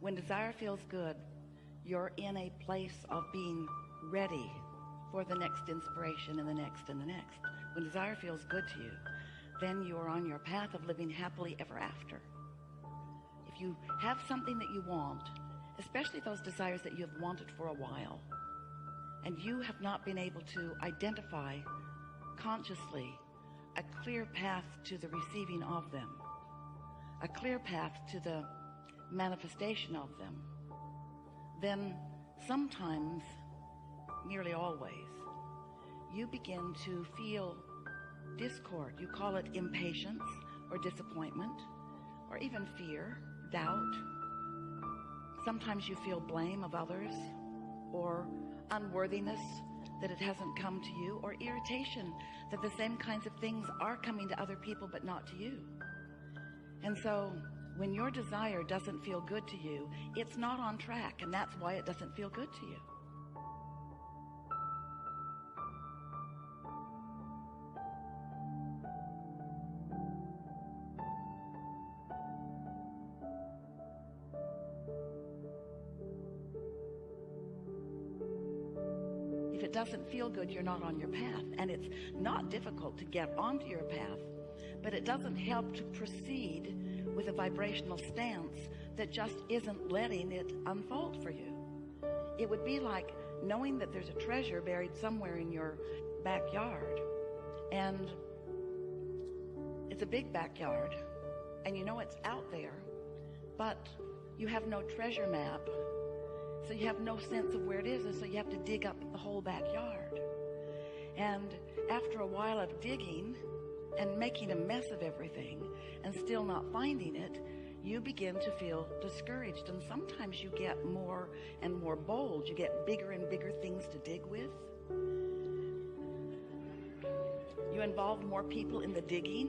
when desire feels good you're in a place of being ready for the next inspiration and the next and the next. When desire feels good to you then you are on your path of living happily ever after. If you have something that you want especially those desires that you have wanted for a while and you have not been able to identify consciously a clear path to the receiving of them a clear path to the manifestation of them then sometimes nearly always you begin to feel discord. You call it impatience or disappointment or even fear doubt. Sometimes you feel blame of others or unworthiness that it hasn't come to you or irritation that the same kinds of things are coming to other people but not to you. And so when your desire doesn't feel good to you it's not on track and that's why it doesn't feel good to you. If it doesn't feel good you're not on your path and it's not difficult to get onto your path but it doesn't help to proceed with a vibrational stance that just isn't letting it unfold for you. It would be like knowing that there's a treasure buried somewhere in your backyard. And it's a big backyard and you know it's out there but you have no treasure map so you have no sense of where it is and so you have to dig up the whole backyard. And after a while of digging and making a mess of everything and still not finding it you begin to feel discouraged. And sometimes you get more and more bold. You get bigger and bigger things to dig with. You involve more people in the digging.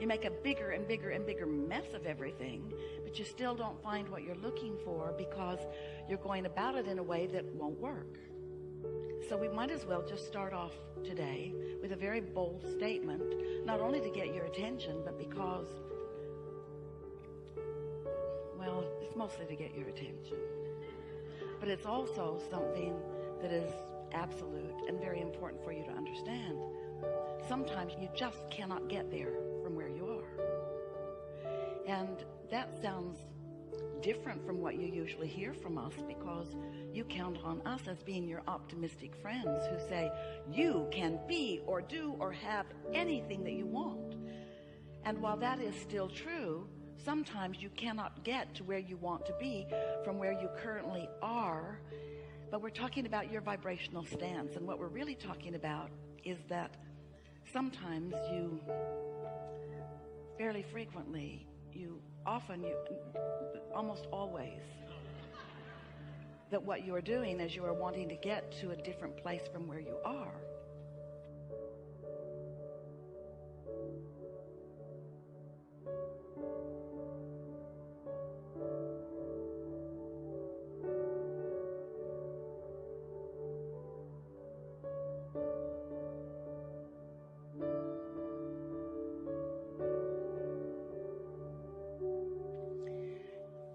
You make a bigger and bigger and bigger mess of everything but you still don't find what you're looking for because you're going about it in a way that won't work so we might as well just start off today with a very bold statement not only to get your attention but because well it's mostly to get your attention. But it's also something that is absolute and very important for you to understand. Sometimes you just cannot get there from where you are. And that sounds different from what you usually hear from us because you count on us as being your optimistic friends who say you can be or do or have anything that you want. And while that is still true sometimes you cannot get to where you want to be from where you currently are. But we're talking about your vibrational stance and what we're really talking about is that sometimes you fairly frequently you often you almost always that what you are doing is you are wanting to get to a different place from where you are.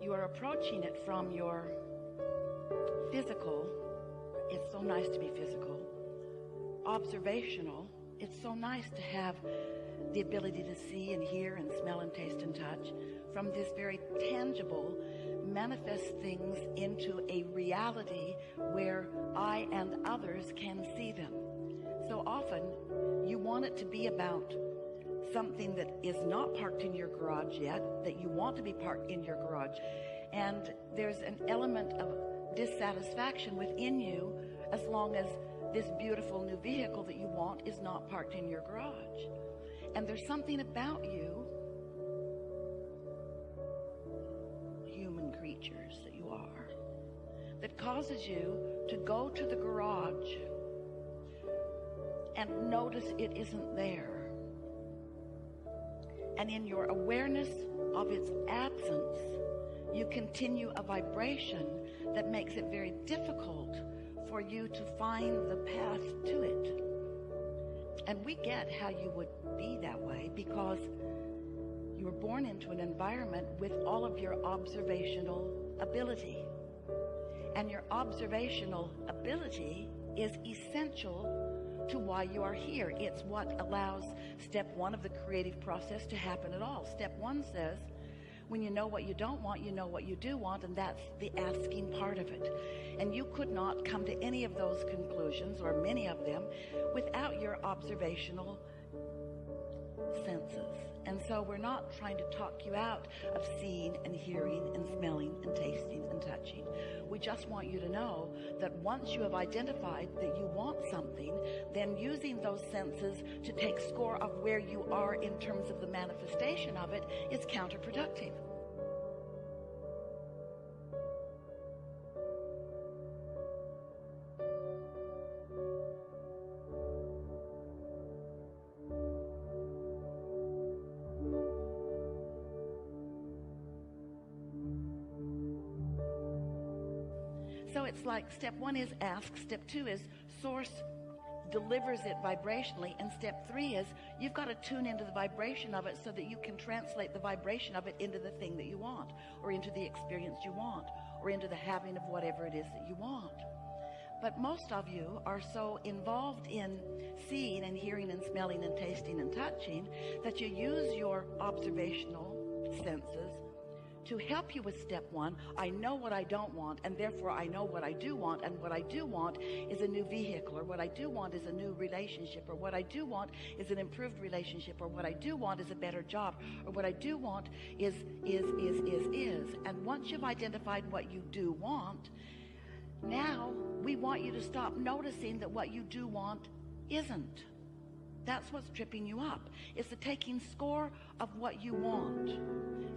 You are approaching it from your physical it's so nice to be physical. Observational it's so nice to have the ability to see and hear and smell and taste and touch from this very tangible manifest things into a reality where I and others can see them. So often you want it to be about something that is not parked in your garage yet that you want to be parked in your garage. And there's an element of dissatisfaction within you as long as this beautiful new vehicle that you want is not parked in your garage. And there's something about you human creatures that you are that causes you to go to the garage and notice it isn't there. And in your awareness of its absence you continue a vibration that makes it very difficult for you to find the path to it and we get how you would be that way because you were born into an environment with all of your observational ability. And your observational ability is essential to why you are here. It's what allows step one of the creative process to happen at all. Step one says, when you know what you don't want, you know what you do want, and that's the asking part of it. And you could not come to any of those conclusions, or many of them, without your observational senses. And so we're not trying to talk you out of seeing and hearing and smelling and tasting and touching. We just want you to know that once you have identified that you want something, then using those senses to take score of where you are in terms of the manifestation of it is counterproductive. Like step one is ask, step two is source delivers it vibrationally, and step three is you've got to tune into the vibration of it so that you can translate the vibration of it into the thing that you want, or into the experience you want, or into the having of whatever it is that you want. But most of you are so involved in seeing and hearing and smelling and tasting and touching that you use your observational senses to help you with step one. I know what I don't want, and therefore I know what I do want. And what I do want is a new vehicle, or what I do want is a new relationship, or what I do want is an improved relationship, or what I do want is a better job, or what I do want is, is, is, is, is. And once you've identified what you do want, now we want you to stop noticing that what you do want isn't. That's what's tripping you up. It's the taking score of what you want.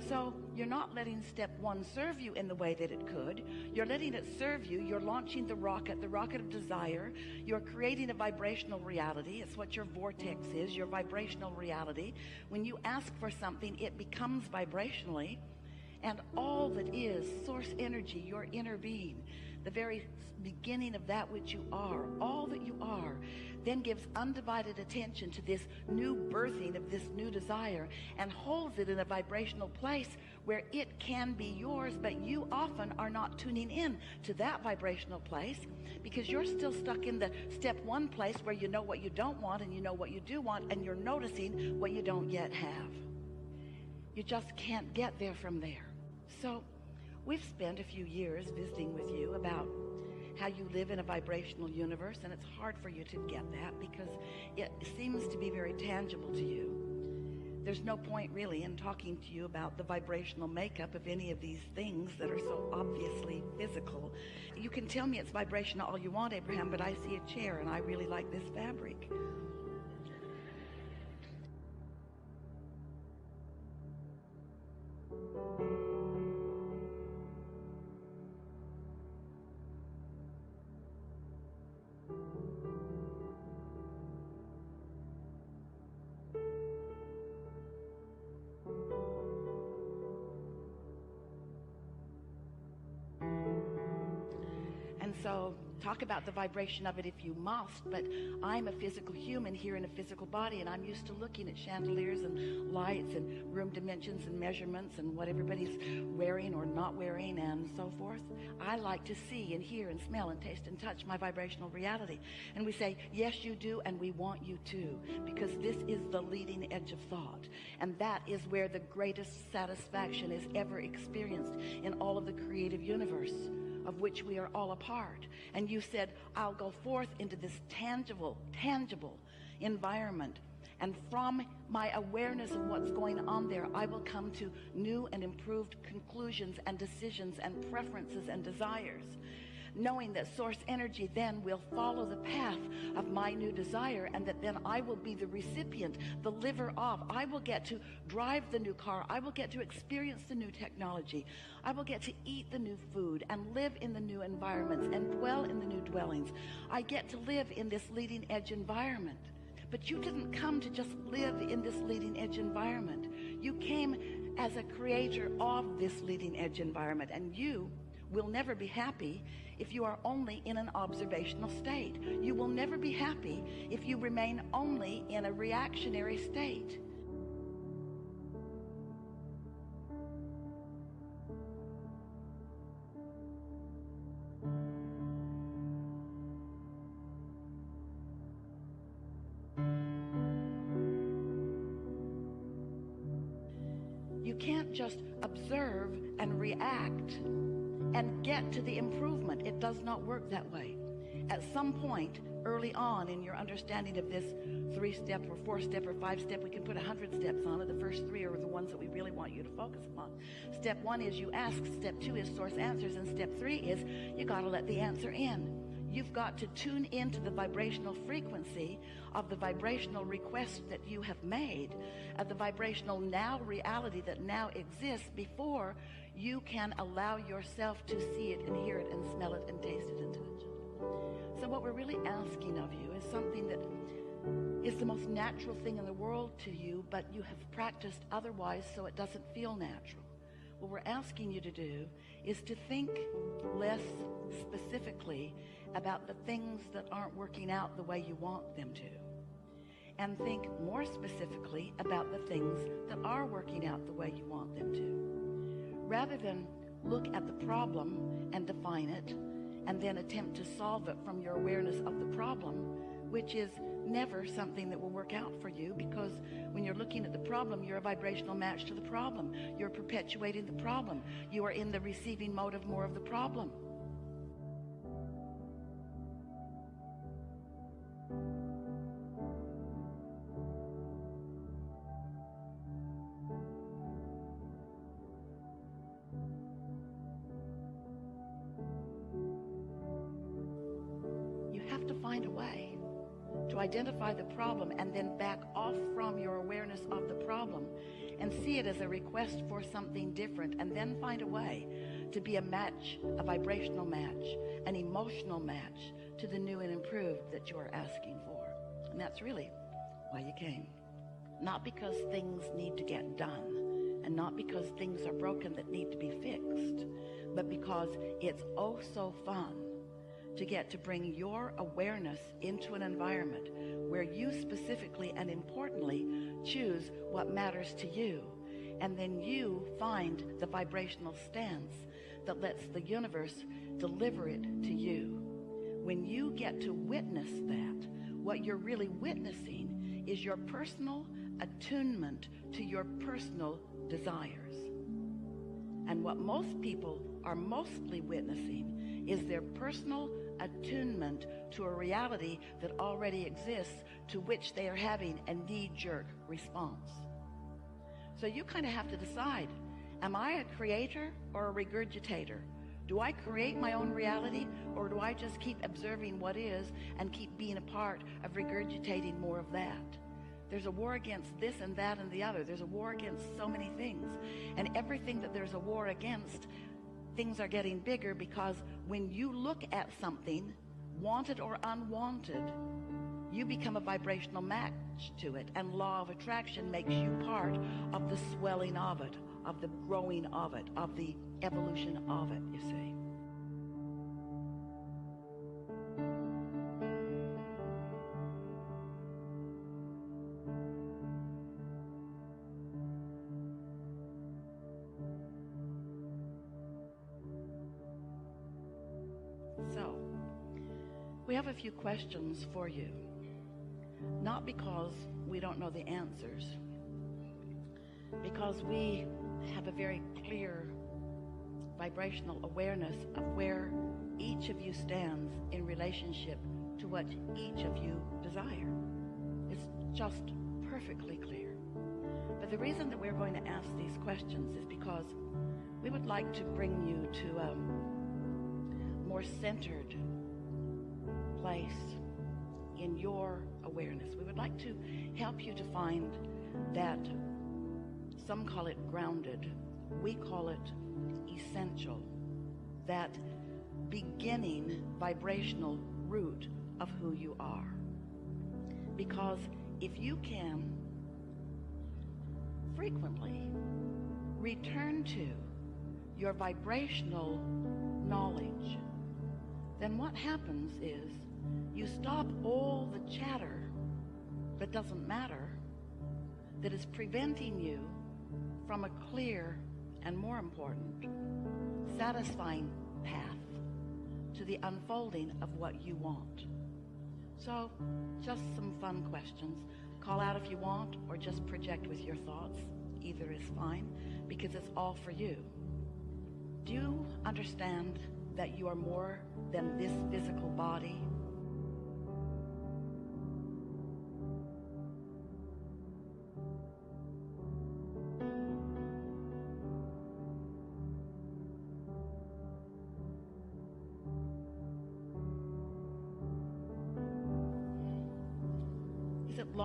So you're not letting step one serve you in the way that it could. You're letting it serve you. You're launching the rocket, the rocket of desire. You're creating a vibrational reality. It's what your vortex is, your vibrational reality. When you ask for something, it becomes vibrationally. And all that is source energy, your inner being, the very beginning of that which you are, all that you are, then gives undivided attention to this new birthing of this new desire and holds it in a vibrational place where it can be yours, but you often are not tuning in to that vibrational place because you're still stuck in the step one place where you know what you don't want and you know what you do want and you're noticing what you don't yet have. You just can't get there from there. So we've spent a few years visiting with you about how you live in a vibrational universe and it's hard for you to get that because it seems to be very tangible to you. There's no point really in talking to you about the vibrational makeup of any of these things that are so obviously physical. You can tell me it's vibrational all you want Abraham but I see a chair and I really like this fabric talk about the vibration of it if you must but I'm a physical human here in a physical body and I'm used to looking at chandeliers and lights and room dimensions and measurements and what everybody's wearing or not wearing and so forth. I like to see and hear and smell and taste and touch my vibrational reality. And we say yes you do and we want you to because this is the leading edge of thought. And that is where the greatest satisfaction is ever experienced in all of the creative universe of which we are all a part. And you said, I'll go forth into this tangible, tangible environment. And from my awareness of what's going on there, I will come to new and improved conclusions and decisions and preferences and desires knowing that source energy then will follow the path of my new desire and that then I will be the recipient, the liver of. I will get to drive the new car. I will get to experience the new technology. I will get to eat the new food and live in the new environments and dwell in the new dwellings. I get to live in this leading edge environment. But you didn't come to just live in this leading edge environment. You came as a creator of this leading edge environment and you will never be happy if you are only in an observational state. You will never be happy if you remain only in a reactionary state. You can't just observe and react and get to the improvement. It does not work that way. At some point early on in your understanding of this three step or four step or five step, we can put a hundred steps on it. The first three are the ones that we really want you to focus upon. Step one is you ask. Step two is source answers. And step three is you got to let the answer in. You've got to tune into the vibrational frequency of the vibrational request that you have made, of the vibrational now reality that now exists before you can allow yourself to see it and hear it and smell it and taste it and touch it. So what we're really asking of you is something that is the most natural thing in the world to you, but you have practiced otherwise so it doesn't feel natural. What we're asking you to do is to think less specifically about the things that aren't working out the way you want them to. And think more specifically about the things that are working out the way you want them to. Rather than look at the problem and define it, and then attempt to solve it from your awareness of the problem, which is never something that will work out for you because when you're looking at the problem, you're a vibrational match to the problem. You're perpetuating the problem. You are in the receiving mode of more of the problem. Problem and then back off from your awareness of the problem and see it as a request for something different and then find a way to be a match, a vibrational match, an emotional match to the new and improved that you're asking for. And that's really why you came. Not because things need to get done and not because things are broken that need to be fixed, but because it's oh so fun to get to bring your awareness into an environment where you specifically and importantly choose what matters to you. And then you find the vibrational stance that lets the universe deliver it to you. When you get to witness that, what you're really witnessing is your personal attunement to your personal desires. And what most people are mostly witnessing is their personal attunement to a reality that already exists to which they are having a knee-jerk response. So you kind of have to decide, am I a creator or a regurgitator? Do I create my own reality or do I just keep observing what is and keep being a part of regurgitating more of that? There's a war against this and that and the other. There's a war against so many things. And everything that there's a war against things are getting bigger because when you look at something, wanted or unwanted, you become a vibrational match to it. And law of attraction makes you part of the swelling of it, of the growing of it, of the evolution of it, you see. A few questions for you. Not because we don't know the answers, because we have a very clear vibrational awareness of where each of you stands in relationship to what each of you desire. It's just perfectly clear. But the reason that we're going to ask these questions is because we would like to bring you to a more centered place in your awareness. We would like to help you to find that some call it grounded. We call it essential. That beginning vibrational root of who you are. Because if you can frequently return to your vibrational knowledge, then what happens is you stop all the chatter that doesn't matter that is preventing you from a clear and more important satisfying path to the unfolding of what you want. So just some fun questions. Call out if you want or just project with your thoughts. either is fine because it's all for you. Do you understand that you are more than this physical body?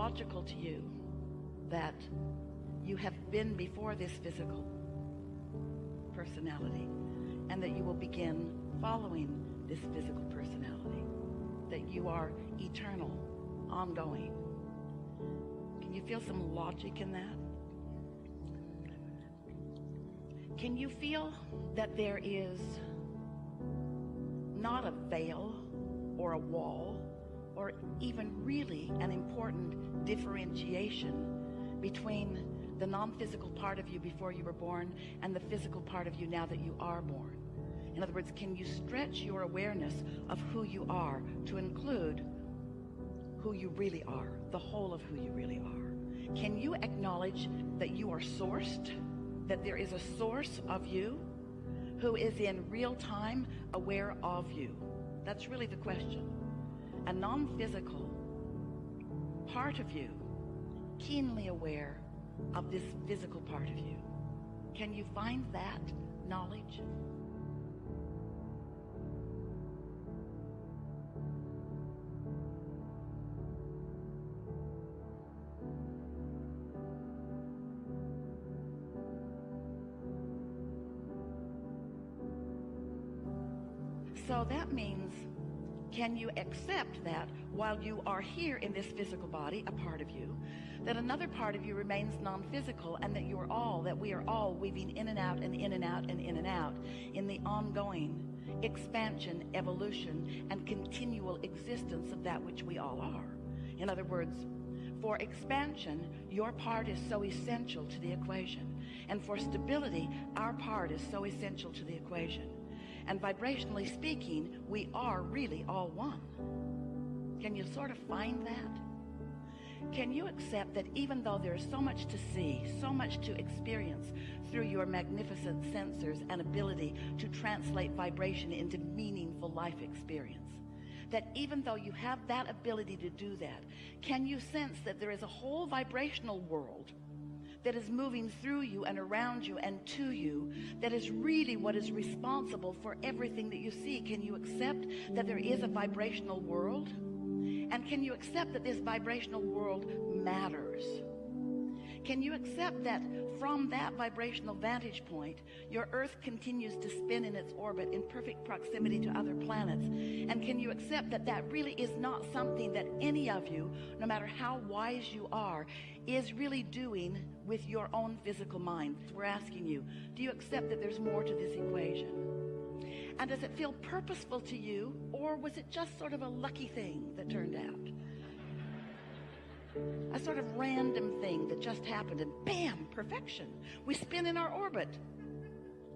Logical to you that you have been before this physical personality and that you will begin following this physical personality? That you are eternal, ongoing. Can you feel some logic in that? Can you feel that there is not a veil or a wall even really an important differentiation between the non-physical part of you before you were born and the physical part of you now that you are born? In other words, can you stretch your awareness of who you are to include who you really are, the whole of who you really are? Can you acknowledge that you are sourced, that there is a source of you who is in real time aware of you? That's really the question. A non-physical part of you, keenly aware of this physical part of you. Can you find that knowledge? So that means, can you accept that while you are here in this physical body, a part of you, that another part of you remains non-physical and that you're all, that we are all weaving in and out and in and out and in and out in the ongoing expansion, evolution, and continual existence of that which we all are. In other words, for expansion, your part is so essential to the equation. And for stability, our part is so essential to the equation. And vibrationally speaking, we are really all one. Can you sort of find that? Can you accept that even though there's so much to see, so much to experience through your magnificent sensors and ability to translate vibration into meaningful life experience, that even though you have that ability to do that, can you sense that there is a whole vibrational world that is moving through you and around you and to you that is really what is responsible for everything that you see? Can you accept that there is a vibrational world? And can you accept that this vibrational world matters? Can you accept that from that vibrational vantage point, your Earth continues to spin in its orbit in perfect proximity to other planets? And can you accept that that really is not something that any of you, no matter how wise you are, is really doing with your own physical mind? We're asking you, do you accept that there's more to this equation? And does it feel purposeful to you, or was it just sort of a lucky thing that turned out? a sort of random thing that just happened and bam, perfection. We spin in our orbit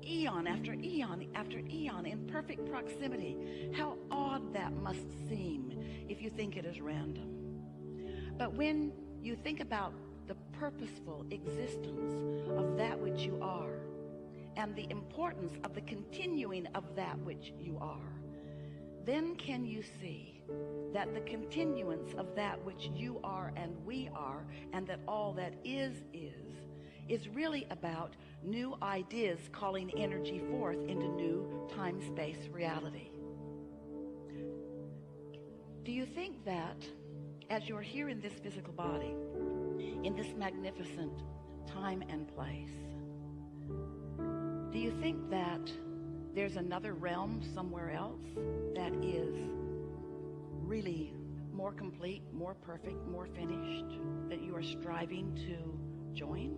eon after eon after eon in perfect proximity. How odd that must seem if you think it is random. But when you think about purposeful existence of that which you are and the importance of the continuing of that which you are, then can you see that the continuance of that which you are and we are and that all that is is is really about new ideas calling energy forth into new time-space reality. Do you think that as you're here in this physical body, in this magnificent time and place, do you think that there's another realm somewhere else that is really more complete, more perfect, more finished that you are striving to join?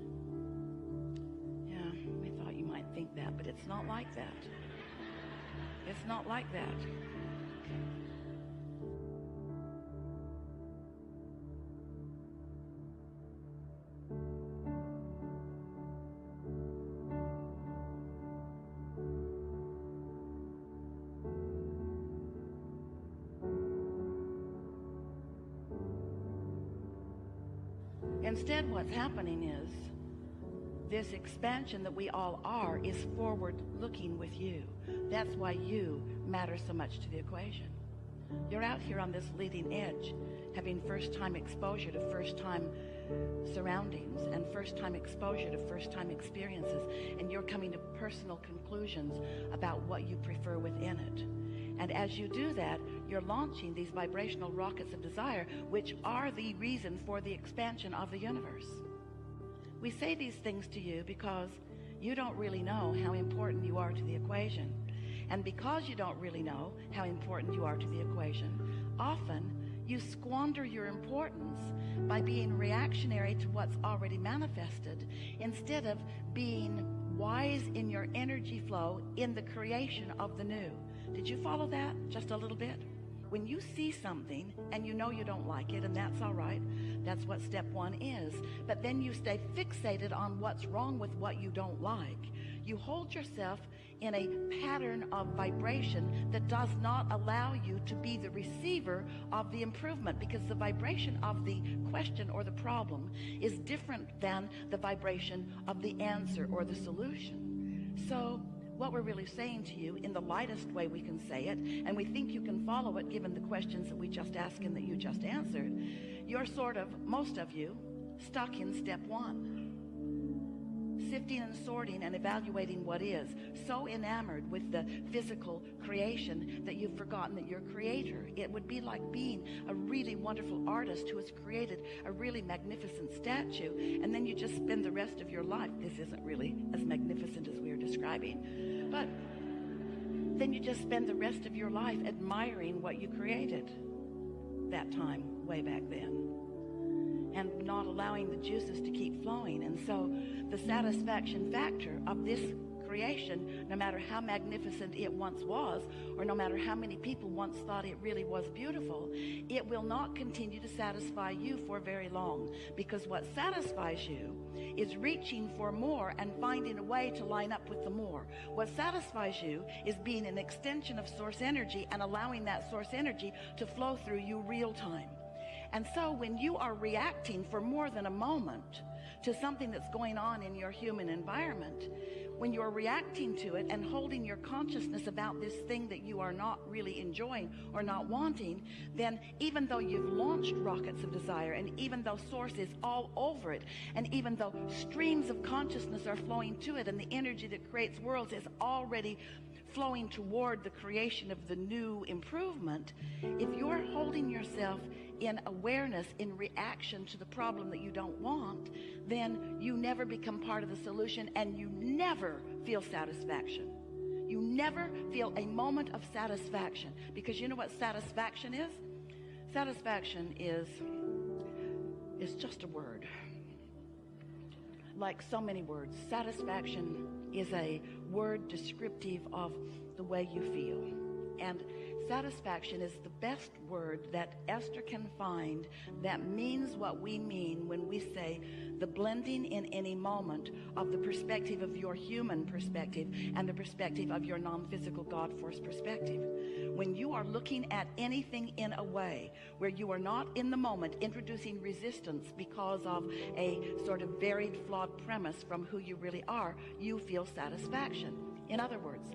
Yeah, we thought you might think that, but it's not like that. It's not like that. Instead, what's happening is this expansion that we all are is forward looking with you. That's why you matter so much to the equation. You're out here on this leading edge, having first time exposure to first time surroundings and first time exposure to first time experiences, and you're coming to personal conclusions about what you prefer within it. And as you do that, you're launching these vibrational rockets of desire, which are the reason for the expansion of the universe. We say these things to you because you don't really know how important you are to the equation. And because you don't really know how important you are to the equation, often you squander your importance by being reactionary to what's already manifested instead of being wise in your energy flow in the creation of the new. Did you follow that just a little bit? When you see something and you know you don't like it, and that's all right, that's what step one is. But then you stay fixated on what's wrong with what you don't like. You hold yourself in a pattern of vibration that does not allow you to be the receiver of the improvement because the vibration of the question or the problem is different than the vibration of the answer or the solution. So what we're really saying to you in the lightest way we can say it, and we think you can follow it given the questions that we just asked and that you just answered, you're sort of, most of you, stuck in step one sifting and sorting and evaluating what is. So enamored with the physical creation that you've forgotten that you're creator it would be like being a really wonderful artist who has created a really magnificent statue and then you just spend the rest of your life this isn't really as magnificent as we are describing but then you just spend the rest of your life admiring what you created that time way back then and not allowing the juices to keep flowing. And so the satisfaction factor of this creation, no matter how magnificent it once was, or no matter how many people once thought it really was beautiful, it will not continue to satisfy you for very long. Because what satisfies you is reaching for more and finding a way to line up with the more. What satisfies you is being an extension of source energy and allowing that source energy to flow through you real time. And so when you are reacting for more than a moment to something that's going on in your human environment, when you're reacting to it and holding your consciousness about this thing that you are not really enjoying or not wanting, then even though you've launched rockets of desire and even though source is all over it and even though streams of consciousness are flowing to it and the energy that creates worlds is already flowing toward the creation of the new improvement, if you're holding yourself in awareness, in reaction to the problem that you don't want, then you never become part of the solution and you never feel satisfaction. You never feel a moment of satisfaction because you know what satisfaction is? Satisfaction is, is just a word. Like so many words, satisfaction is a word descriptive of the way you feel. And Satisfaction is the best word that Esther can find that means what we mean when we say the blending in any moment of the perspective of your human perspective and the perspective of your non-physical God force perspective. When you are looking at anything in a way where you are not in the moment introducing resistance because of a sort of varied flawed premise from who you really are, you feel satisfaction. In other words,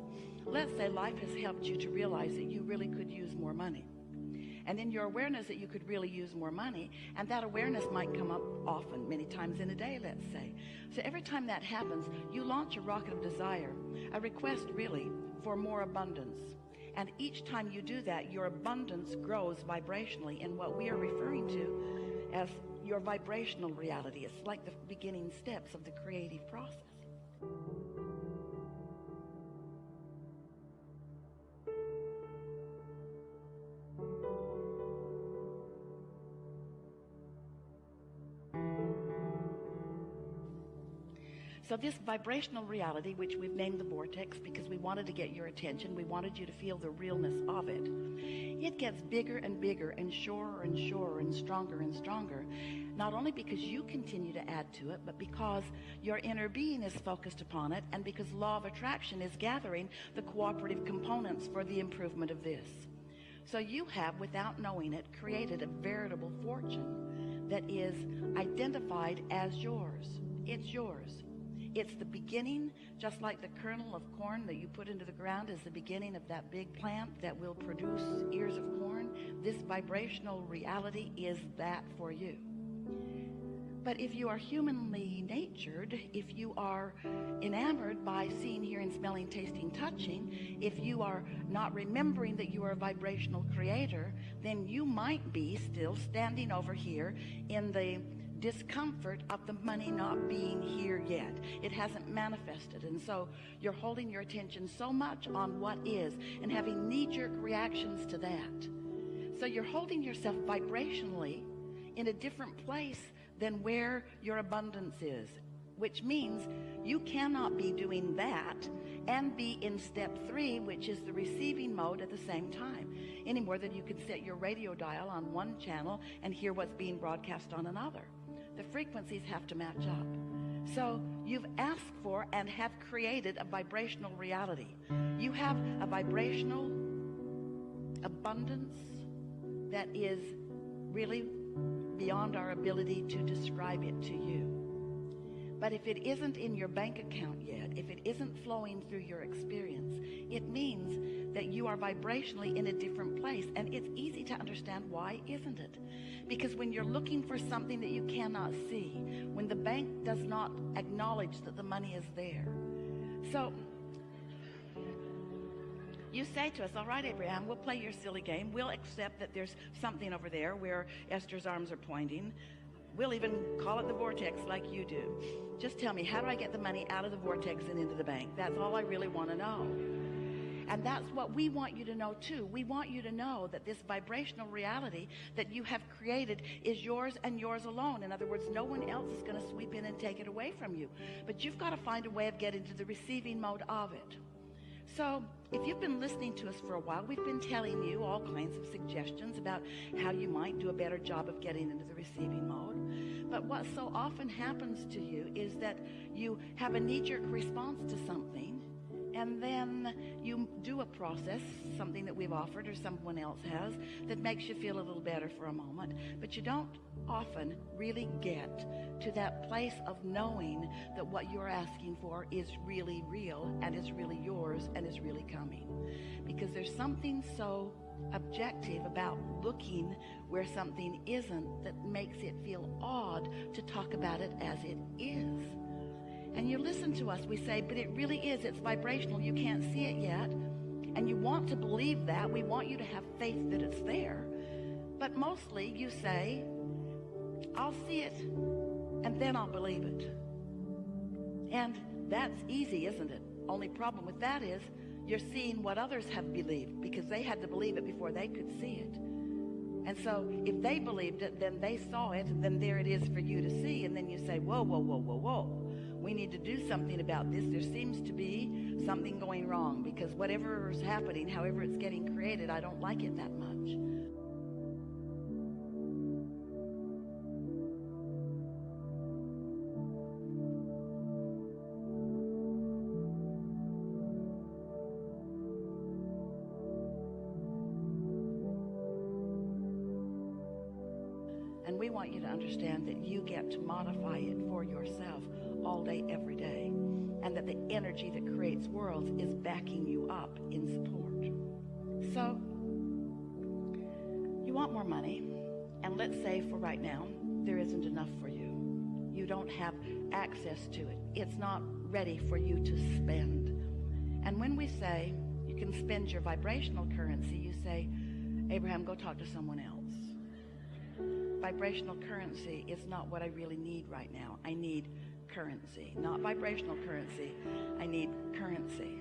let's say life has helped you to realize that you really could use more money. And in your awareness that you could really use more money, and that awareness might come up often, many times in a day, let's say. So every time that happens, you launch a rocket of desire, a request really for more abundance. And each time you do that, your abundance grows vibrationally in what we are referring to as your vibrational reality. It's like the beginning steps of the creative process. So this vibrational reality, which we've named the vortex because we wanted to get your attention, we wanted you to feel the realness of it, it gets bigger and bigger and surer and surer and stronger and stronger, not only because you continue to add to it, but because your inner being is focused upon it and because law of attraction is gathering the cooperative components for the improvement of this. So you have, without knowing it, created a veritable fortune that is identified as yours. It's yours. It's the beginning, just like the kernel of corn that you put into the ground is the beginning of that big plant that will produce ears of corn. This vibrational reality is that for you. But if you are humanly natured, if you are enamored by seeing, hearing, smelling, tasting, touching, if you are not remembering that you are a vibrational creator, then you might be still standing over here in the discomfort of the money not being here yet. It hasn't manifested. And so you're holding your attention so much on what is and having knee-jerk reactions to that. So you're holding yourself vibrationally in a different place than where your abundance is which means you cannot be doing that and be in step three which is the receiving mode at the same time any more than you can set your radio dial on one channel and hear what's being broadcast on another the frequencies have to match up so you've asked for and have created a vibrational reality you have a vibrational abundance that is really beyond our ability to describe it to you. But if it isn't in your bank account yet, if it isn't flowing through your experience, it means that you are vibrationally in a different place. And it's easy to understand why, isn't it? Because when you're looking for something that you cannot see, when the bank does not acknowledge that the money is there. So you say to us, all right, Abraham, we'll play your silly game. We'll accept that there's something over there where Esther's arms are pointing. We'll even call it the vortex like you do. Just tell me, how do I get the money out of the vortex and into the bank? That's all I really want to know. And that's what we want you to know too. We want you to know that this vibrational reality that you have created is yours and yours alone. In other words, no one else is going to sweep in and take it away from you. But you've got to find a way of getting to the receiving mode of it. So if you've been listening to us for a while, we've been telling you all kinds of suggestions about how you might do a better job of getting into the receiving mode. But what so often happens to you is that you have a knee-jerk response to something and then you do a process, something that we've offered or someone else has, that makes you feel a little better for a moment. But you don't often really get to that place of knowing that what you're asking for is really real and is really yours and is really coming. Because there's something so objective about looking where something isn't that makes it feel odd to talk about it as it is. And you listen to us, we say, but it really is. It's vibrational. You can't see it yet. And you want to believe that. We want you to have faith that it's there. But mostly you say, I'll see it and then I'll believe it. And that's easy, isn't it? Only problem with that is you're seeing what others have believed because they had to believe it before they could see it. And so if they believed it, then they saw it, then there it is for you to see. And then you say, whoa, whoa, whoa, whoa, whoa we need to do something about this. There seems to be something going wrong because whatever is happening, however it's getting created, I don't like it that much. To modify it for yourself all day, every day. And that the energy that creates worlds is backing you up in support. So, you want more money. And let's say for right now, there isn't enough for you. You don't have access to it. It's not ready for you to spend. And when we say you can spend your vibrational currency, you say, Abraham, go talk to someone else. Vibrational currency is not what I really need right now. I need currency, not vibrational currency. I need currency.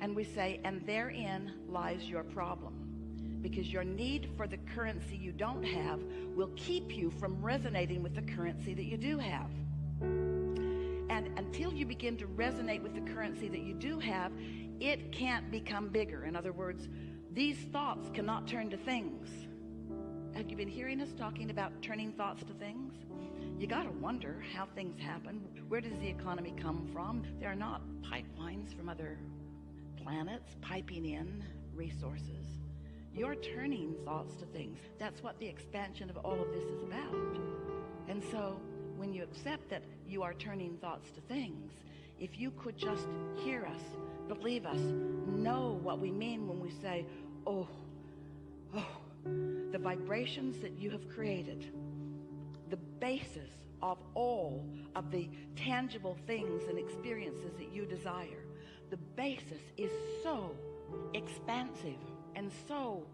And we say, and therein lies your problem. Because your need for the currency you don't have will keep you from resonating with the currency that you do have. And until you begin to resonate with the currency that you do have, it can't become bigger. In other words, these thoughts cannot turn to things. Have you been hearing us talking about turning thoughts to things? you got to wonder how things happen. Where does the economy come from? There are not pipelines from other planets piping in resources. You're turning thoughts to things. That's what the expansion of all of this is about. And so when you accept that you are turning thoughts to things, if you could just hear us, believe us, know what we mean when we say, oh, oh, the vibrations that you have created, the basis of all of the tangible things and experiences that you desire, the basis is so expansive and so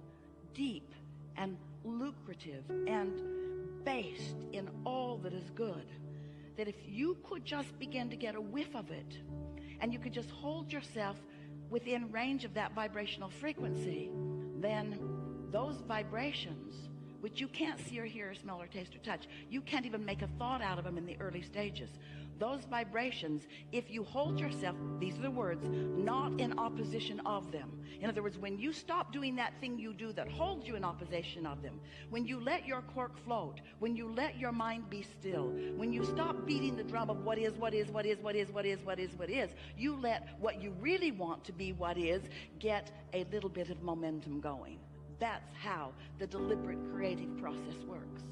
deep and lucrative and based in all that is good that if you could just begin to get a whiff of it and you could just hold yourself within range of that vibrational frequency then those vibrations which you can't see or hear or smell or taste or touch. You can't even make a thought out of them in the early stages. Those vibrations if you hold yourself these are the words not in opposition of them. In other words when you stop doing that thing you do that holds you in opposition of them when you let your cork float when you let your mind be still when you stop beating the drum of what is what is what is what is what is what is what is you let what you really want to be what is get a little bit of momentum going that's how the deliberate creative process works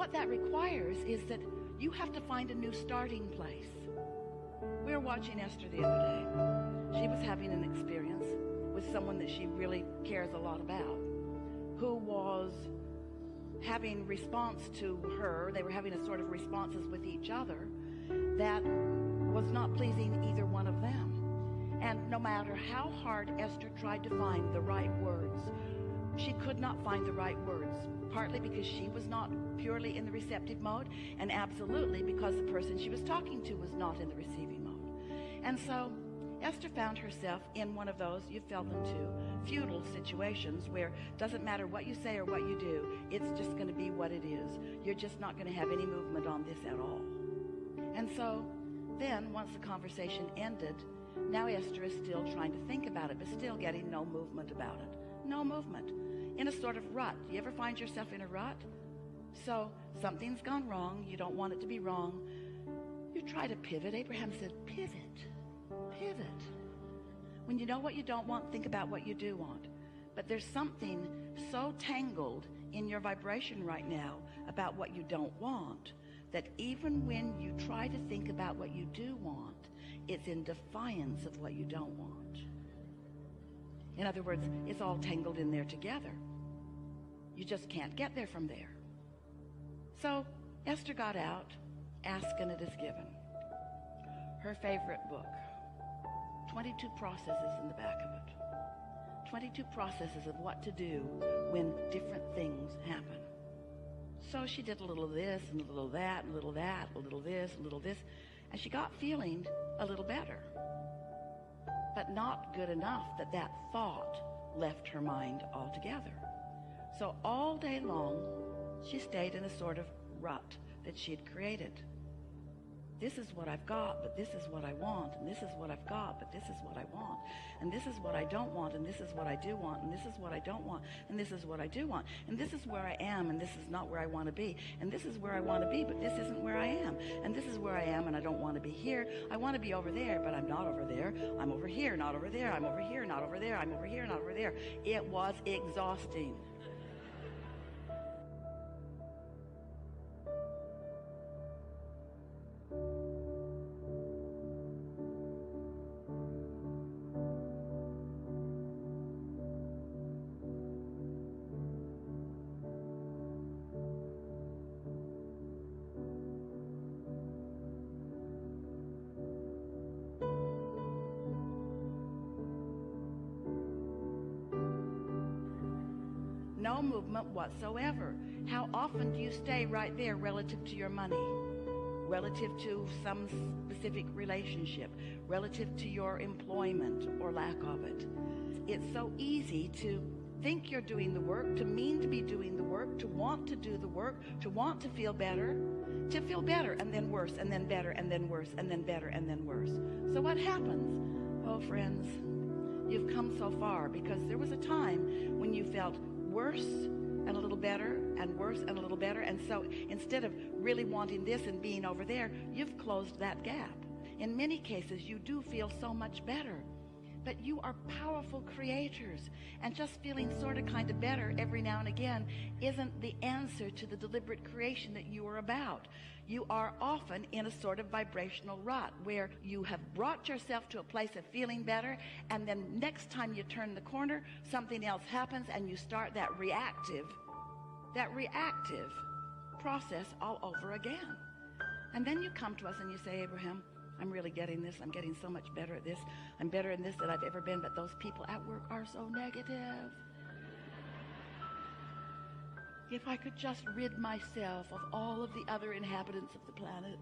what that requires is that you have to find a new starting place. We were watching Esther the other day. She was having an experience with someone that she really cares a lot about, who was having response to her. They were having a sort of responses with each other that was not pleasing either one of them. And no matter how hard Esther tried to find the right words, she could not find the right words, partly because she was not purely in the receptive mode, and absolutely because the person she was talking to was not in the receiving mode. And so Esther found herself in one of those, you fell into, feudal situations where doesn't matter what you say or what you do, it's just going to be what it is. You're just not going to have any movement on this at all. And so then, once the conversation ended, now Esther is still trying to think about it, but still getting no movement about it. No movement. In a sort of rut. Do you ever find yourself in a rut? So something's gone wrong. You don't want it to be wrong. You try to pivot. Abraham said, pivot, pivot. When you know what you don't want, think about what you do want. But there's something so tangled in your vibration right now about what you don't want that even when you try to think about what you do want, it's in defiance of what you don't want. In other words, it's all tangled in there together. You just can't get there from there. So Esther got out, ask and it is given. Her favorite book. 22 processes in the back of it. 22 processes of what to do when different things happen. So she did a little of this and a little of that, and a little of that, a little this, a little this, and she got feeling a little better. But not good enough that that thought left her mind altogether. So all day long, she stayed in a sort of rut that she had created. This is what I've got, but this is what I want, and this is what I've got, but this is what I want, and this is what I don't want, and this is what I do want, and this is what I don't want, and this is what I do want, and this is where I am, and this is not where I want to be, and this is where I want to be, but this isn't where I am, and this is where I am, and I don't want to be here. I want to be over there, but I'm not over there. I'm over here, not over there. I'm over here, not over there. I'm over here, not over there. It was exhausting. Movement whatsoever. How often do you stay right there relative to your money? Relative to some specific relationship? Relative to your employment or lack of it? It's so easy to think you're doing the work, to mean to be doing the work, to want to do the work, to want to feel better, to feel better and then worse and then better and then worse and then better and then worse. So what happens? Oh, friends, you've come so far because there was a time when you felt worse and a little better and worse and a little better. And so instead of really wanting this and being over there, you've closed that gap. In many cases, you do feel so much better but you are powerful creators and just feeling sort of kind of better every now and again isn't the answer to the deliberate creation that you are about you are often in a sort of vibrational rut where you have brought yourself to a place of feeling better and then next time you turn the corner something else happens and you start that reactive that reactive process all over again and then you come to us and you say Abraham I'm really getting this. I'm getting so much better at this. I'm better in this than I've ever been. But those people at work are so negative. If I could just rid myself of all of the other inhabitants of the planet,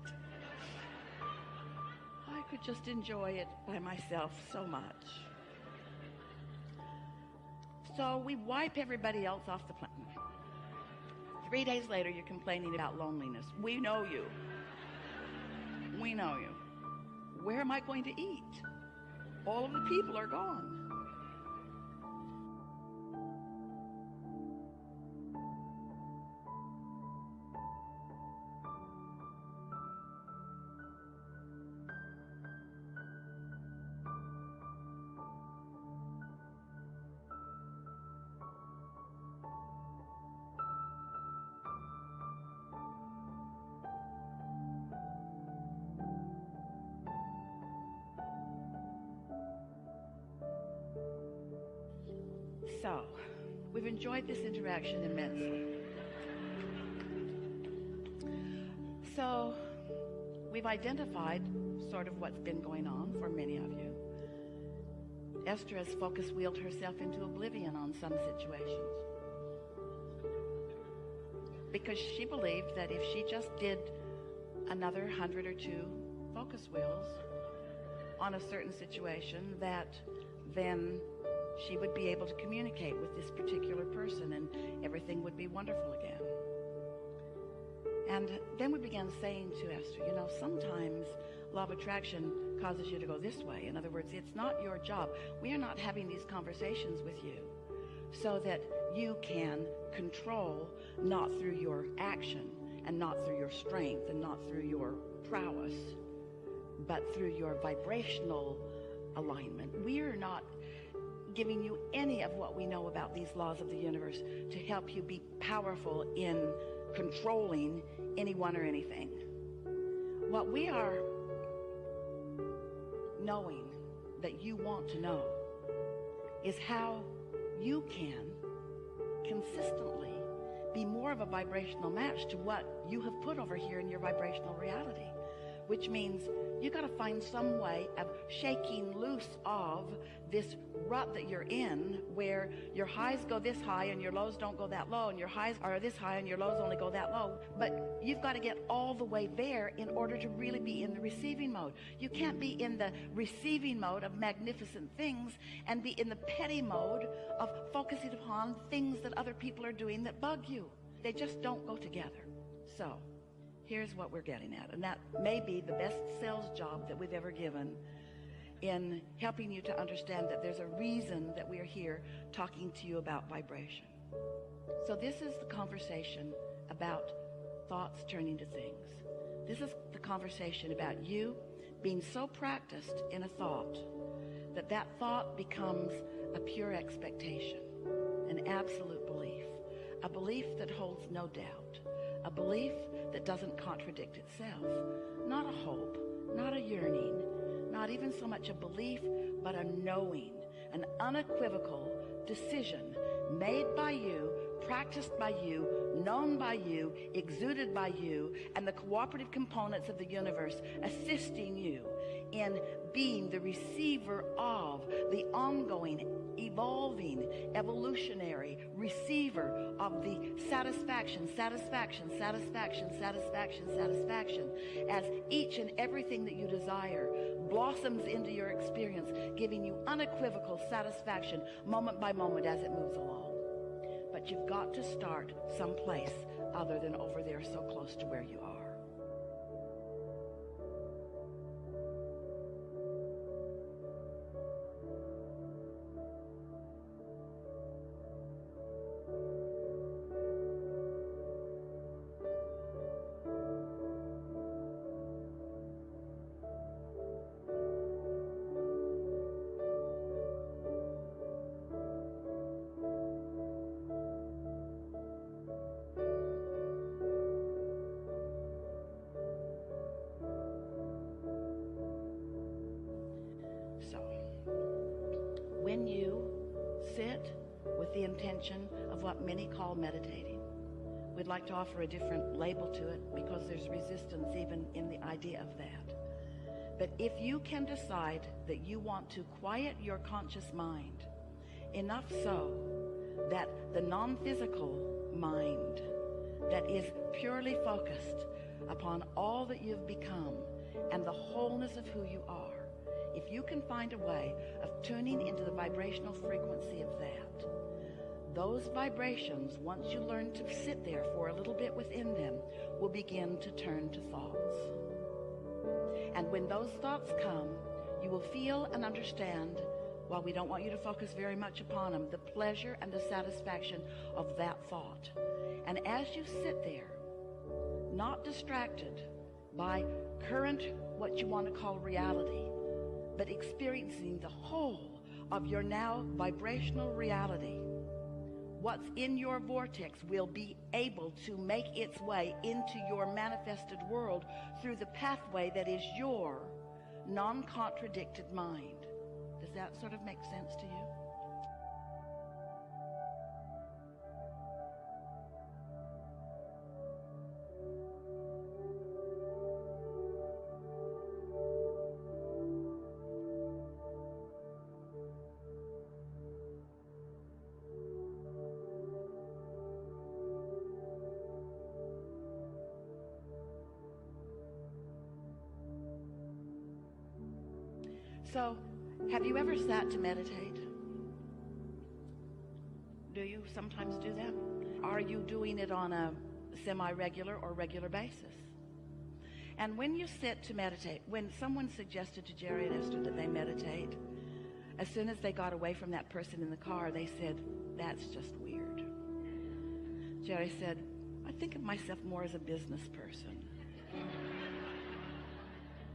I could just enjoy it by myself so much. So we wipe everybody else off the planet. Three days later, you're complaining about loneliness. We know you. We know you where am I going to eat? All of the people are gone. Enjoyed this interaction immensely. So, we've identified sort of what's been going on for many of you. Esther has focus wheeled herself into oblivion on some situations. Because she believed that if she just did another hundred or two focus wheels on a certain situation, that then she would be able to communicate with this particular person and everything would be wonderful again. And then we began saying to Esther, you know, sometimes law of attraction causes you to go this way. In other words, it's not your job. We are not having these conversations with you so that you can control not through your action and not through your strength and not through your prowess, but through your vibrational alignment. We are not giving you any of what we know about these laws of the universe to help you be powerful in controlling anyone or anything. What we are knowing that you want to know is how you can consistently be more of a vibrational match to what you have put over here in your vibrational reality which means you got to find some way of shaking loose of this rut that you're in where your highs go this high and your lows don't go that low and your highs are this high and your lows only go that low. But you've got to get all the way there in order to really be in the receiving mode. You can't be in the receiving mode of magnificent things and be in the petty mode of focusing upon things that other people are doing that bug you. They just don't go together. So here's what we're getting at. And that may be the best sales job that we've ever given in helping you to understand that there's a reason that we are here talking to you about vibration. So this is the conversation about thoughts turning to things. This is the conversation about you being so practiced in a thought that that thought becomes a pure expectation, an absolute belief, a belief that holds no doubt, a belief that doesn't contradict itself. Not a hope, not a yearning, not even so much a belief, but a knowing, an unequivocal decision made by you practiced by you, known by you, exuded by you, and the cooperative components of the universe assisting you in being the receiver of the ongoing, evolving, evolutionary receiver of the satisfaction, satisfaction, satisfaction, satisfaction, satisfaction, as each and everything that you desire blossoms into your experience, giving you unequivocal satisfaction moment by moment as it moves along. You've got to start someplace other than over there so close to where you are. Intention of what many call meditating, we'd like to offer a different label to it because there's resistance even in the idea of that. But if you can decide that you want to quiet your conscious mind enough so that the non-physical mind that is purely focused upon all that you've become and the wholeness of who you are, if you can find a way of tuning into the vibrational frequency of that, those vibrations, once you learn to sit there for a little bit within them, will begin to turn to thoughts. And when those thoughts come, you will feel and understand, while we don't want you to focus very much upon them, the pleasure and the satisfaction of that thought. And as you sit there, not distracted by current, what you want to call reality, but experiencing the whole of your now vibrational reality. What's in your vortex will be able to make its way into your manifested world through the pathway that is your non-contradicted mind. Does that sort of make sense to you? So, have you ever sat to meditate? Do you sometimes do that? Are you doing it on a semi-regular or regular basis? And when you sit to meditate, when someone suggested to Jerry and Esther that they meditate, as soon as they got away from that person in the car, they said, that's just weird. Jerry said, I think of myself more as a business person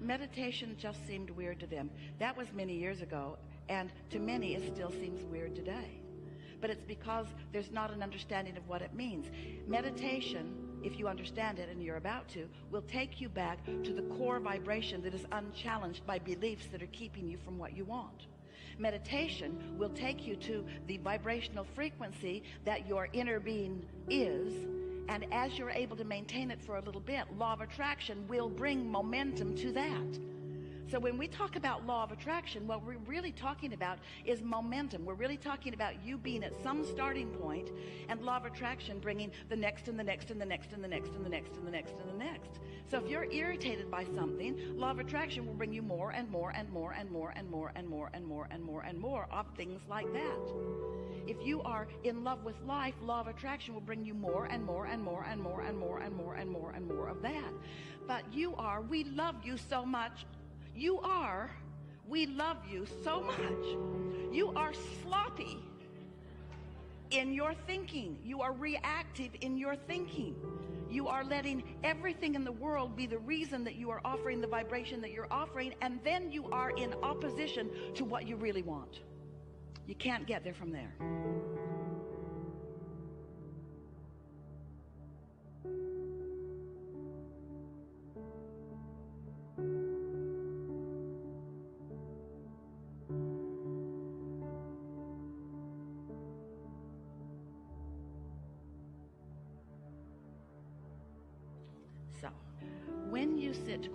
meditation just seemed weird to them. That was many years ago, and to many it still seems weird today. But it's because there's not an understanding of what it means. Meditation, if you understand it and you're about to, will take you back to the core vibration that is unchallenged by beliefs that are keeping you from what you want. Meditation will take you to the vibrational frequency that your inner being is and as you're able to maintain it for a little bit, law of attraction will bring momentum to that. So when we talk about law of attraction, what we're really talking about is momentum. We're really talking about you being at some starting point and law of attraction bringing the next and the next and the next and the next and the next and the next and the next. So if you're irritated by something, law of attraction will bring you more and more and more and more and more and more and more and more and more of things like that. If you are in love with life, law of attraction will bring you more and more and more and more and more and more and more and more of that. But you are, we love you so much. You are, we love you so much. You are sloppy in your thinking. You are reactive in your thinking. You are letting everything in the world be the reason that you are offering the vibration that you're offering, and then you are in opposition to what you really want. You can't get there from there.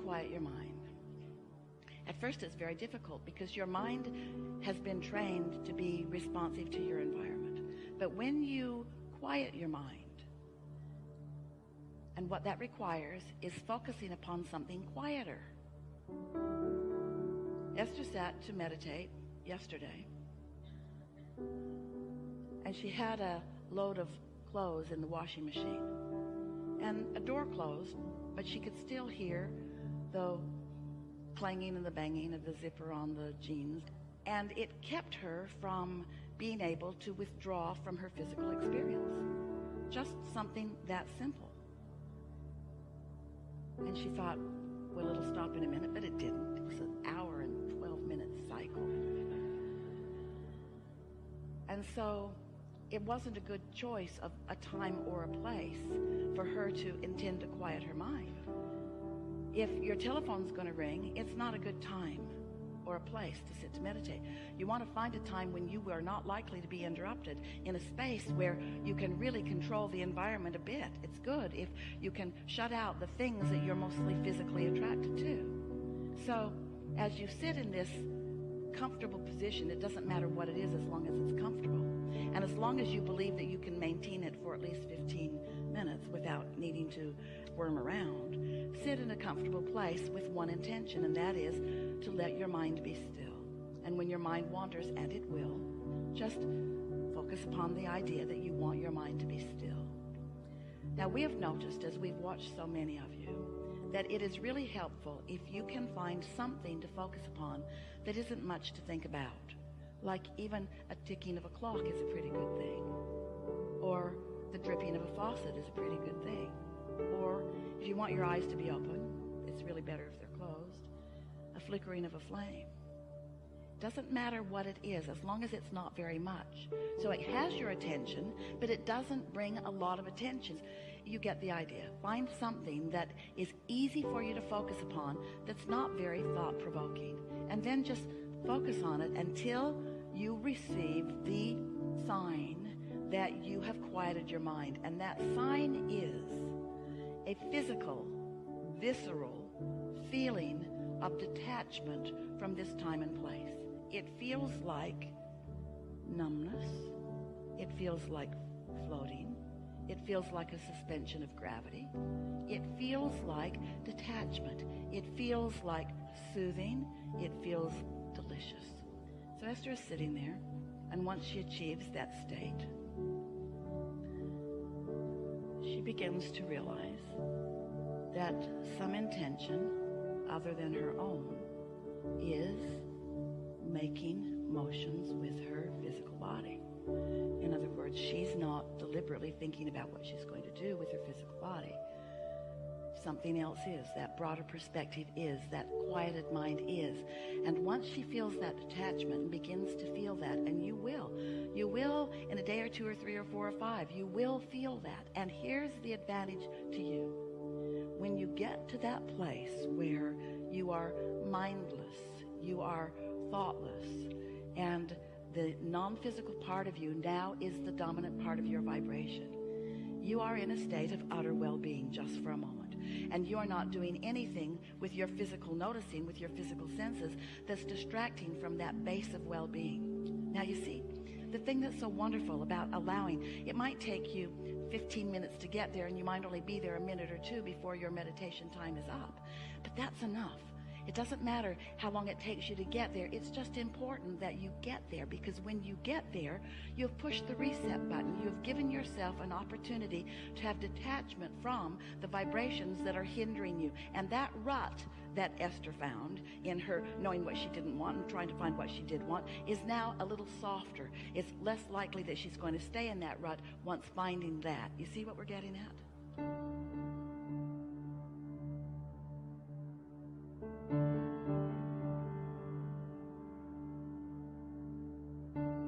Quiet your mind, at first it's very difficult because your mind has been trained to be responsive to your environment. But when you quiet your mind, and what that requires is focusing upon something quieter. Esther sat to meditate yesterday, and she had a load of clothes in the washing machine, and a door closed, but she could still hear the clanging and the banging of the zipper on the jeans, and it kept her from being able to withdraw from her physical experience. Just something that simple. And she thought, well, it'll stop in a minute, but it didn't. It was an hour and 12 minute cycle. And so it wasn't a good choice of a time or a place for her to intend to quiet her mind. If your telephone's going to ring, it's not a good time or a place to sit to meditate. You want to find a time when you are not likely to be interrupted in a space where you can really control the environment a bit. It's good if you can shut out the things that you're mostly physically attracted to. So as you sit in this comfortable position, it doesn't matter what it is as long as it's comfortable. And as long as you believe that you can maintain it for at least 15 minutes without needing to worm around, sit in a comfortable place with one intention, and that is to let your mind be still. And when your mind wanders, and it will, just focus upon the idea that you want your mind to be still. Now, we have noticed as we've watched so many of you that it is really helpful if you can find something to focus upon that isn't much to think about. Like even a ticking of a clock is a pretty good thing. Or the dripping of a faucet is a pretty good thing. Or if you want your eyes to be open, it's really better if they're closed. A flickering of a flame. Doesn't matter what it is as long as it's not very much. So it has your attention, but it doesn't bring a lot of attention. You get the idea. Find something that is easy for you to focus upon that's not very thought provoking. And then just focus on it until you receive the sign that you have quieted your mind. And that sign is a physical, visceral feeling of detachment from this time and place. It feels like numbness. It feels like floating. It feels like a suspension of gravity. It feels like detachment. It feels like soothing. It feels delicious. So Esther is sitting there, and once she achieves that state, begins to realize that some intention other than her own is making motions with her physical body. In other words, she's not deliberately thinking about what she's going to do with her physical body. Something else is. That broader perspective is. That quieted mind is. And once she feels that detachment and begins to feel that, and you will, you will in a day or two or three or four or five, you will feel that. And here's the advantage to you. When you get to that place where you are mindless, you are thoughtless, and the non-physical part of you now is the dominant part of your vibration. You are in a state of utter well-being just for a moment. And you're not doing anything with your physical noticing, with your physical senses, that's distracting from that base of well-being. Now you see, the thing that's so wonderful about allowing, it might take you 15 minutes to get there and you might only be there a minute or two before your meditation time is up. But that's enough. It doesn't matter how long it takes you to get there. It's just important that you get there because when you get there, you have pushed the reset button. You have given yourself an opportunity to have detachment from the vibrations that are hindering you. And that rut that Esther found in her knowing what she didn't want and trying to find what she did want is now a little softer. It's less likely that she's going to stay in that rut once finding that. You see what we're getting at? thank you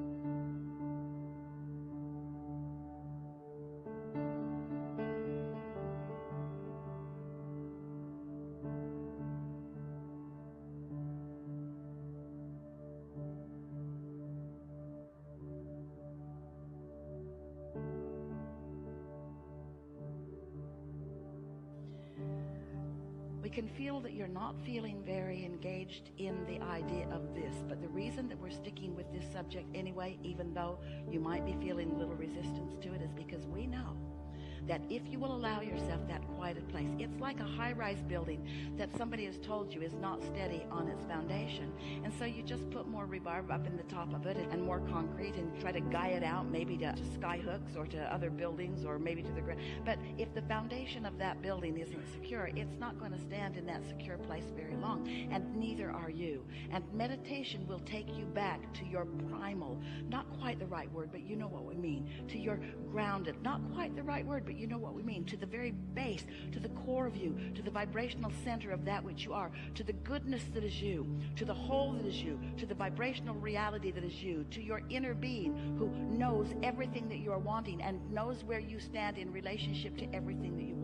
can feel that you're not feeling very engaged in the idea of this. But the reason that we're sticking with this subject anyway, even though you might be feeling little resistance to it, is because we know that if you will allow yourself that quieted place, it's like a high rise building that somebody has told you is not steady on its foundation. And so you just put more rebarb up in the top of it and more concrete and try to guy it out maybe to, to sky hooks or to other buildings or maybe to the ground. But if the foundation of that building isn't secure, it's not going to stand in that secure place very long. And neither are you. And meditation will take you back to your primal, not quite the right word, but you know what mean, to your grounded, not quite the right word, but you know what we mean, to the very base, to the core of you, to the vibrational center of that which you are, to the goodness that is you, to the whole that is you, to the vibrational reality that is you, to your inner being who knows everything that you are wanting and knows where you stand in relationship to everything that you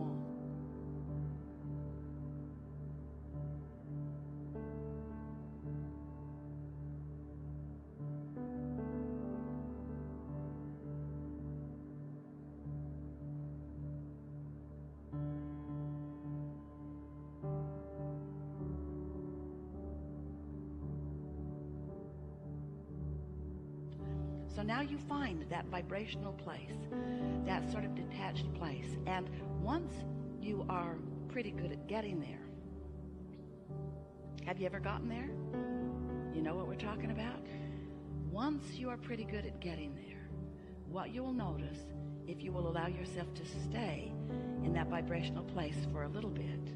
that vibrational place, that sort of detached place. And once you are pretty good at getting there, have you ever gotten there? You know what we're talking about? Once you are pretty good at getting there, what you will notice if you will allow yourself to stay in that vibrational place for a little bit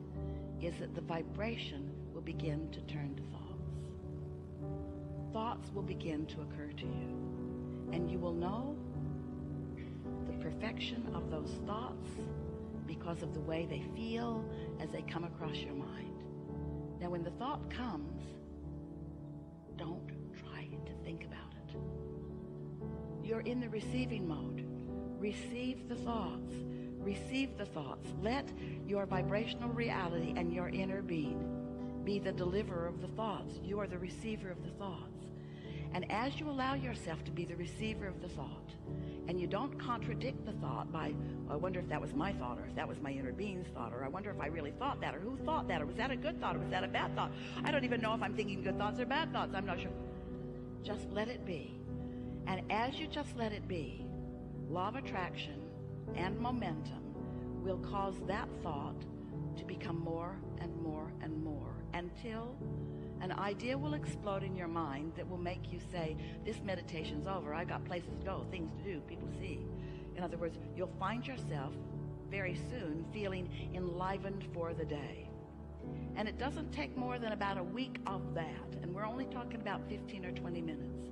is that the vibration will begin to turn to thoughts. Thoughts will begin to occur to you and you will know the perfection of those thoughts because of the way they feel as they come across your mind. Now, when the thought comes, don't try to think about it. You're in the receiving mode. Receive the thoughts. Receive the thoughts. Let your vibrational reality and your inner being be the deliverer of the thoughts. You are the receiver of the thoughts. And as you allow yourself to be the receiver of the thought, and you don't contradict the thought by, oh, I wonder if that was my thought, or if that was my inner being's thought, or I wonder if I really thought that, or who thought that, or was that a good thought, or was that a bad thought? I don't even know if I'm thinking good thoughts or bad thoughts. I'm not sure. Just let it be. And as you just let it be, law of attraction and momentum will cause that thought to become more and more and more until an idea will explode in your mind that will make you say, this meditation's over. I got places to go, things to do, people to see. In other words, you'll find yourself very soon feeling enlivened for the day. And it doesn't take more than about a week of that. And we're only talking about 15 or 20 minutes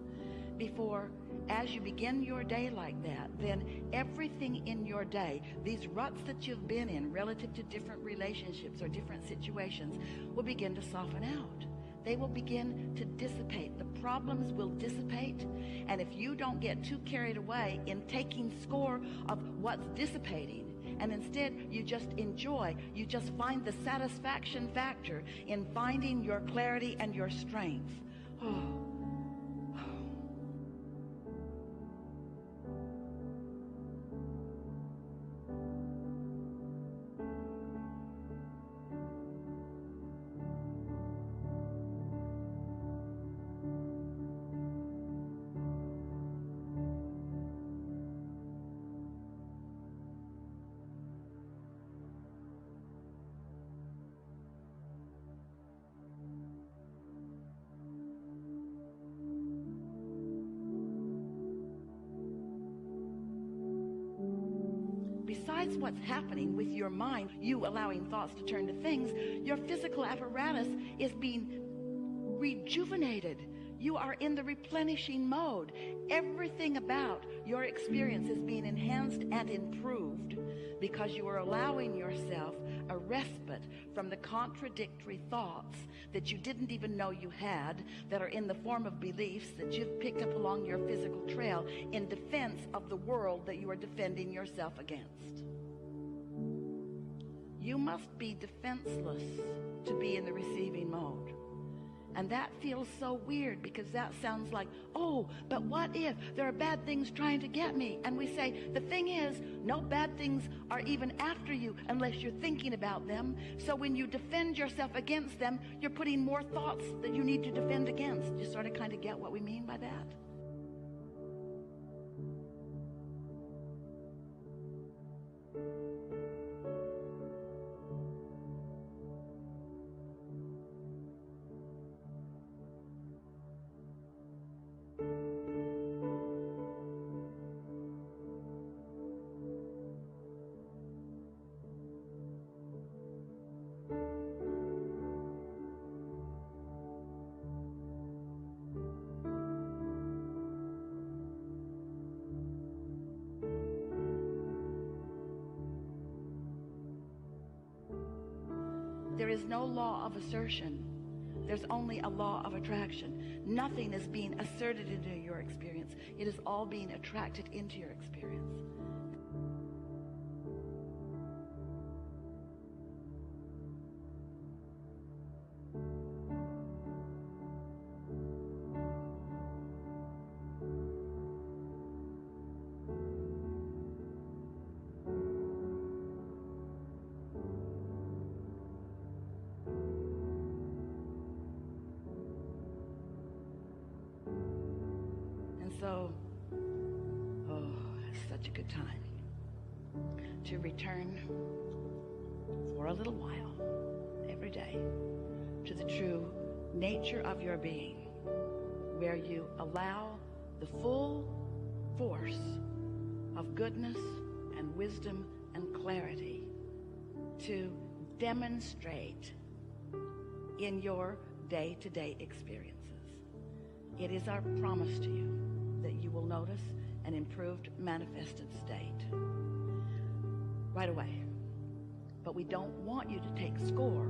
before as you begin your day like that, then everything in your day, these ruts that you've been in relative to different relationships or different situations, will begin to soften out they will begin to dissipate. The problems will dissipate. And if you don't get too carried away in taking score of what's dissipating, and instead you just enjoy, you just find the satisfaction factor in finding your clarity and your strength. Oh. What's happening with your mind, you allowing thoughts to turn to things, your physical apparatus is being rejuvenated. You are in the replenishing mode. Everything about your experience is being enhanced and improved because you are allowing yourself a respite from the contradictory thoughts that you didn't even know you had that are in the form of beliefs that you've picked up along your physical trail in defense of the world that you are defending yourself against. You must be defenseless to be in the receiving mode. And that feels so weird because that sounds like, oh, but what if there are bad things trying to get me? And we say, the thing is, no bad things are even after you unless you're thinking about them. So when you defend yourself against them, you're putting more thoughts that you need to defend against. You sort of kind of get what we mean by that? Is no law of assertion. There's only a law of attraction. Nothing is being asserted into your experience. It is all being attracted into your experience. Wisdom and clarity to demonstrate in your day to day experiences. It is our promise to you that you will notice an improved manifested state right away. But we don't want you to take score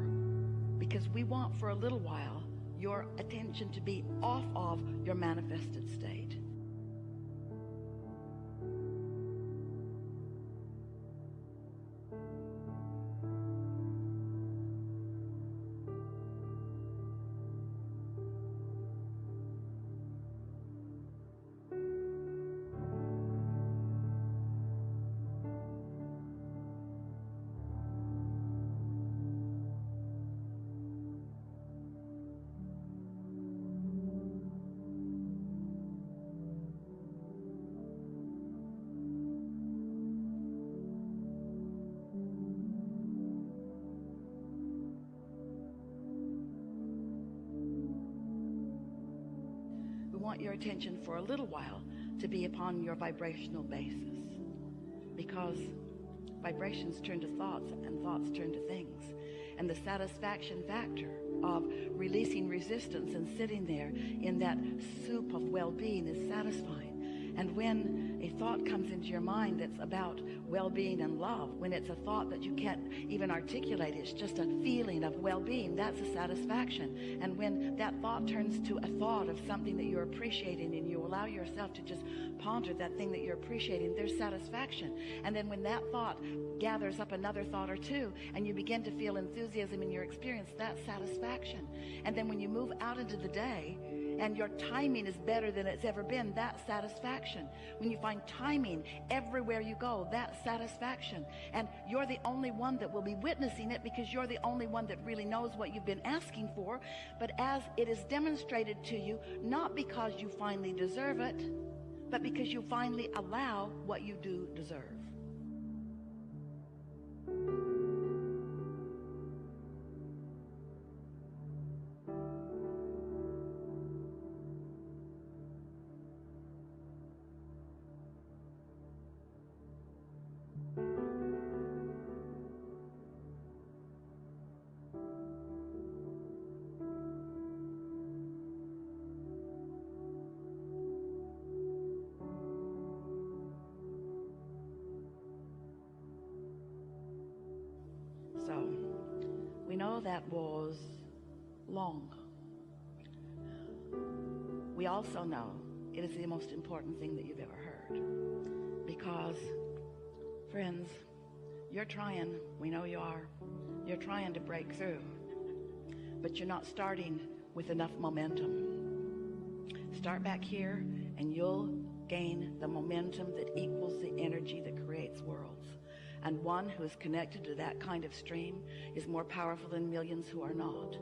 because we want for a little while your attention to be off of your manifested state. Attention for a little while to be upon your vibrational basis because vibrations turn to thoughts and thoughts turn to things. And the satisfaction factor of releasing resistance and sitting there in that soup of well-being is satisfying. And when a thought comes into your mind that's about well-being and love, when it's a thought that you can't even articulate, it's just a feeling of well-being, that's a satisfaction. And when that thought turns to a thought of something that you're appreciating and you allow yourself to just ponder that thing that you're appreciating, there's satisfaction. And then when that thought gathers up another thought or two and you begin to feel enthusiasm in your experience, that's satisfaction. And then when you move out into the day, and your timing is better than it's ever been, that satisfaction. When you find timing everywhere you go, that satisfaction. And you're the only one that will be witnessing it because you're the only one that really knows what you've been asking for. But as it is demonstrated to you, not because you finally deserve it, but because you finally allow what you do deserve. That was long. We also know it is the most important thing that you've ever heard. Because, friends, you're trying, we know you are, you're trying to break through. But you're not starting with enough momentum. Start back here and you'll gain the momentum that equals the energy that creates worlds. And one who is connected to that kind of stream is more powerful than millions who are not.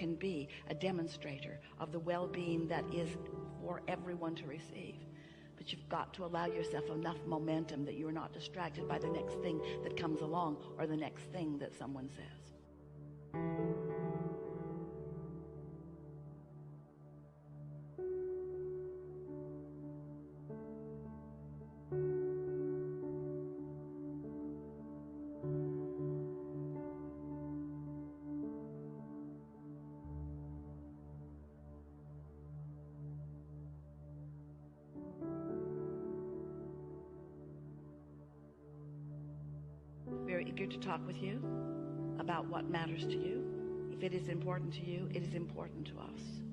Can be a demonstrator of the well-being that is for everyone to receive. But you've got to allow yourself enough momentum that you're not distracted by the next thing that comes along or the next thing that someone says. Very eager to talk with you about what matters to you. If it is important to you, it is important to us.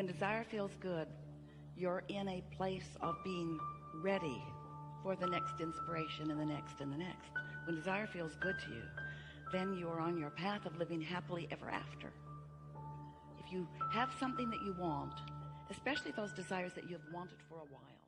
When desire feels good, you're in a place of being ready for the next inspiration and the next and the next. When desire feels good to you, then you are on your path of living happily ever after. If you have something that you want, especially those desires that you have wanted for a while,